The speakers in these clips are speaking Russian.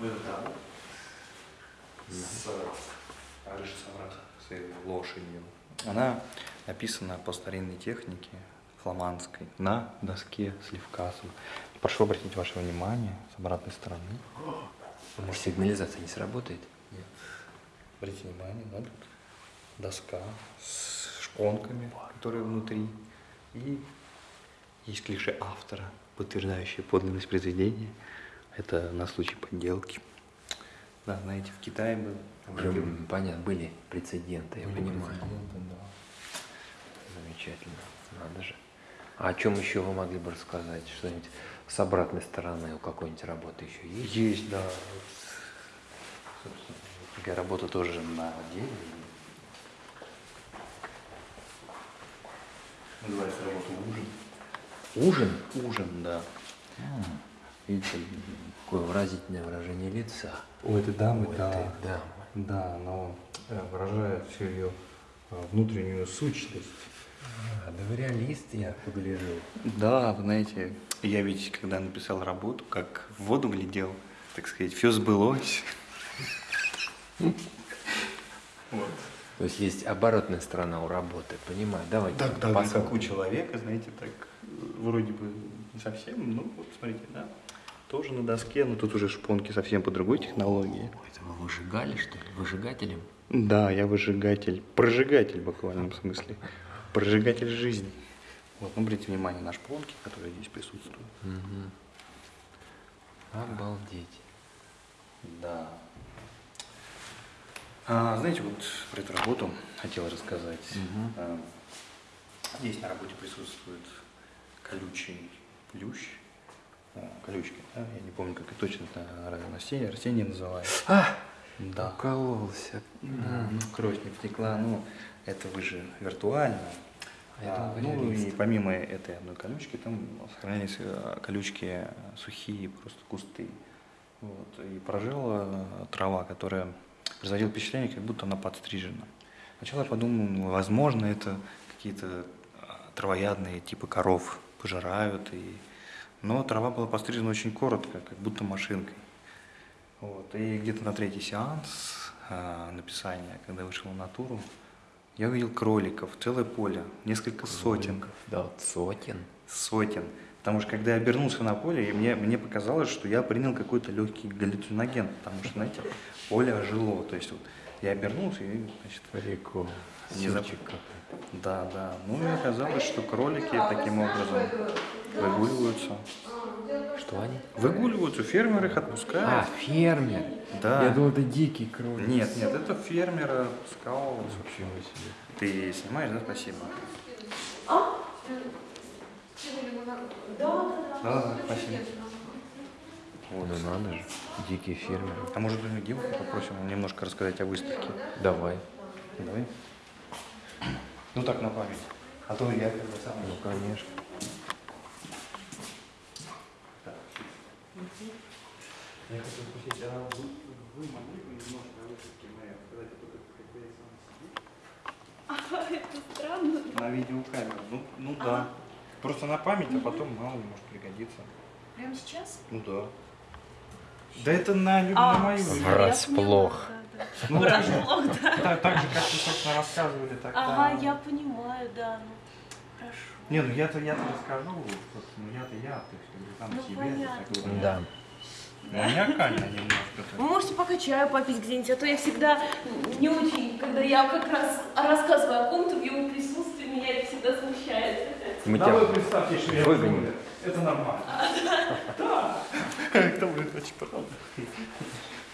Да. С Арыш Саврат, с лошадью. Она написана по старинной технике фламандской на доске с левкасом. Прошу обратить ваше внимание с обратной стороны. Может, сигнализация не сработает? Нет. Обратите внимание, да, тут доска с шпонками, которые внутри. И есть клише автора, подтверждающее подлинность произведения. Это на случай подделки. Да, знаете, в Китае был. М, Понятно, были прецеденты, я были понимаю. прецеденты, да. Замечательно, надо же. А о чем еще вы могли бы рассказать? Что-нибудь с обратной стороны у какой-нибудь работы еще есть? Есть, да. Собственно, такая работа тоже на дереве. Называется работа «Ужин». Ужин? Ужин, да. Видите, какое выразительное выражение лица. У этой дамы, у да. этой дамы. Да, но э, выражает всю ее э, внутреннюю сущность. А, да вы реалист, я погляжу. Да, вы знаете, я ведь, когда написал работу, как в воду глядел, так сказать, все сбылось. Вот. То есть есть оборотная сторона у работы, понимаю. Давайте Так, да, у человека, знаете, так э, вроде бы не совсем, ну вот смотрите, да, тоже на доске, но тут уже шпонки совсем по другой технологии. Это вы выжигали, что ли? Выжигателем? Да, я выжигатель, прожигатель в буквальном смысле, прожигатель жизни. Вот, ну, обратите внимание на шпонки, которые здесь присутствуют. Мгм. Обалдеть. Да. А, знаете, вот про эту работу хотел рассказать. Мгм. А, Здесь на работе присутствует колючий плющ, колючки, да? я не помню, как это точно это растение, растение называется. А, Да. укололся. Да, ну, кровь не потекла, ну, это вы же виртуально. А А, ну и помимо этой одной колючки, там сохранялись э, колючки сухие, просто кусты. Вот. И прожила э, трава, которая производила впечатление, как будто она подстрижена. Сначала я подумал, ну, возможно, это какие-то э, травоядные типа коров пожирают. И... Но трава была пострижена очень коротко, как будто машинкой. Вот. И где-то на третий сеанс э, написания, когда вышел в натуру, я увидел кроликов, целое поле, несколько сотен, Да, сотен. сотен. Потому что когда я обернулся на поле, и мне, мне показалось, что я принял какой-то легкий галлюциноген, потому что, знаете, поле ожило. То есть вот я обернулся и, значит, Прикол. Внезапно. Сырчик какой. да, да. Ну и оказалось, что кролики таким образом выгуливаются. Что они? Выгуливаются, фермер их А, отпускает. фермер. Да. Я думал, это дикий кролик. Нет, нет, это фермер отпускал. Ничего себе. Ты снимаешь, да? Спасибо. Да, да, да. Да, да, спасибо. Ну надо же, дикий фермер. А может быть, мы Диму попросим немножко рассказать о выставке? Давай. Давай. Ну так, на память. А то я когда сам... Ну, конечно. Я хотел спросить, а вы, вы могли бы немножко о выставке моей рассказать, а то как я сам сидит? Это странно. На видеокамеру. Ну, ну да. Просто на память, а потом мало ли может пригодиться. Прямо сейчас? Ну да. Да это на, А, на мою. Врасплох. Ну, Врасплох, да. Так, так же, как вы, собственно, рассказывали, так Ага, я понимаю, да. Ну, хорошо. Не, ну я-то я-то расскажу, собственно, я-то я, то есть сам Ну, себе. понятно. так вот. Да. Маниакально немножко. Вы можете пока чаю попить где-нибудь, а то я всегда не очень, когда я как раз рассказываю о ком-то в его присутствии, меня это всегда смущает. Мы Да тебя вы представьте, что я выгоним. Это нормально. Да. Это будет очень правда.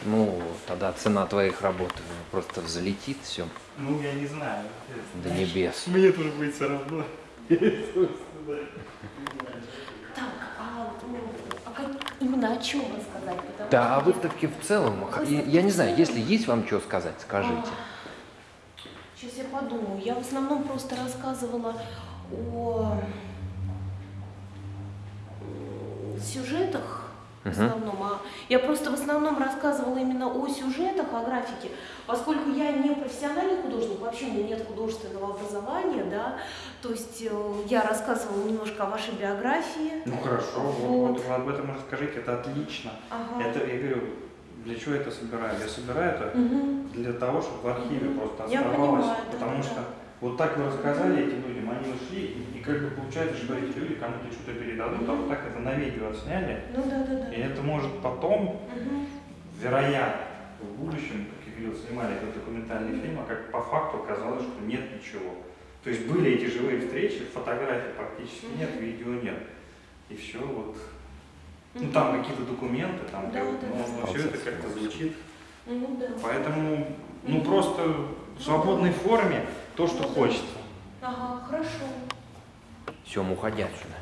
Ну, тогда цена твоих работ просто взлетит все Ну, я не знаю. до небес. Мне тоже будет все равно. Так, а, ну, а как именно о чем рассказать? Потому Да, о что- выставке в целом, я, я не знаю, если есть вам что сказать, скажите. Подумаю. Я в основном просто рассказывала о сюжетах в основном. А я просто в основном рассказывала именно о сюжетах, о графике, поскольку я не профессиональный художник, вообще у меня нет художественного образования, да, то есть э, я рассказывала немножко о вашей биографии. Ну хорошо, вот, Вот. вот об этом расскажите, это отлично. Ага. Это, я говорю, для чего я это собираю? Я собираю это Мгм. для того, чтобы в архиве Мгм. просто Я оставалось. понимаю, да, потому да. что вот так вы рассказали этим людям, они ушли, и, как бы получается, что эти люди кому-то что-то передадут, а вот так это на видео отсняли, Ну да, да, да. и это может потом, Мгм. вероятно, в будущем, как я говорил, снимали этот документальный фильм, а как по факту оказалось, что нет ничего. То есть были эти живые встречи, фотографий практически нет, видео нет. И все вот. Ну там какие-то документы, там, Да, как- да, но, да. все это как-то звучит. Ну да. Поэтому, ну просто в свободной форме то, что Ну да. хочется. Ага, хорошо. Все, уходи отсюда.